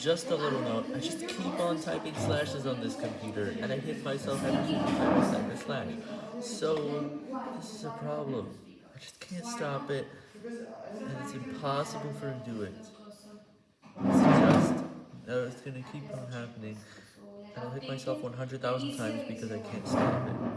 just a little note, I just keep on typing slashes on this computer, and I hit myself every single time I type a slash. So, this is a problem. I just can't stop it, and it's impossible for him to do it. It's just, no, it's gonna keep on happening, and I'll hit myself 100,000 times because I can't stop it.